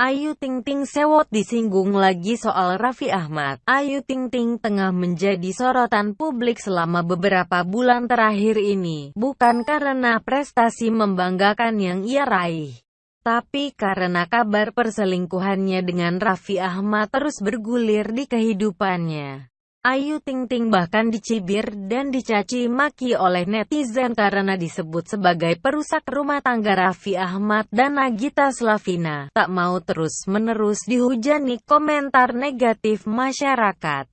Ayu Ting Ting sewot disinggung lagi soal Raffi Ahmad. Ayu Ting Ting tengah menjadi sorotan publik selama beberapa bulan terakhir ini, bukan karena prestasi membanggakan yang ia raih. Tapi karena kabar perselingkuhannya dengan Raffi Ahmad terus bergulir di kehidupannya. Ayu Ting Ting bahkan dicibir dan dicaci maki oleh netizen karena disebut sebagai perusak rumah tangga Raffi Ahmad dan Nagita Slavina. Tak mau terus-menerus dihujani komentar negatif masyarakat.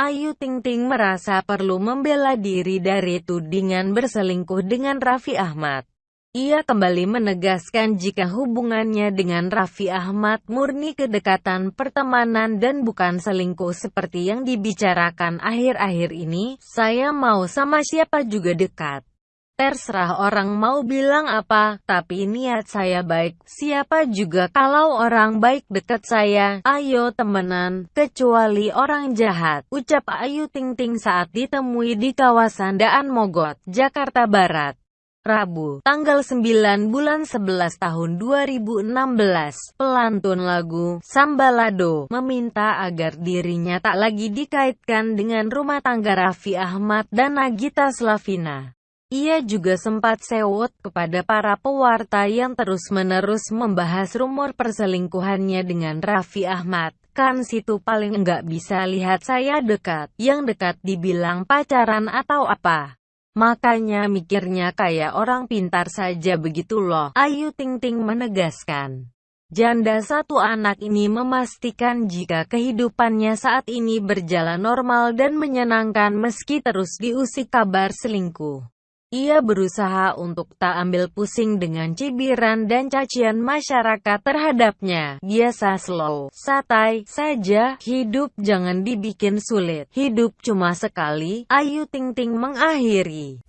Ayu Ting Ting merasa perlu membela diri dari tudingan berselingkuh dengan Raffi Ahmad. Ia kembali menegaskan jika hubungannya dengan Raffi Ahmad murni kedekatan pertemanan dan bukan selingkuh seperti yang dibicarakan akhir-akhir ini, saya mau sama siapa juga dekat. Terserah orang mau bilang apa, tapi niat saya baik, siapa juga kalau orang baik dekat saya, ayo temenan, kecuali orang jahat, ucap Ayu Ting Ting saat ditemui di kawasan Daan Mogot, Jakarta Barat. Rabu, tanggal 9 bulan 11 tahun 2016, pelantun lagu Sambalado meminta agar dirinya tak lagi dikaitkan dengan rumah tangga Raffi Ahmad dan Nagita Slavina. Ia juga sempat sewot kepada para pewarta yang terus-menerus membahas rumor perselingkuhannya dengan Raffi Ahmad. Kan situ paling enggak bisa lihat saya dekat, yang dekat dibilang pacaran atau apa. Makanya mikirnya kayak orang pintar saja begitu loh, Ayu Ting Ting menegaskan. Janda satu anak ini memastikan jika kehidupannya saat ini berjalan normal dan menyenangkan meski terus diusik kabar selingkuh. Ia berusaha untuk tak ambil pusing dengan cibiran dan cacian masyarakat terhadapnya. Biasa slow, satai saja, hidup jangan dibikin sulit. Hidup cuma sekali, Ayu Ting Ting mengakhiri.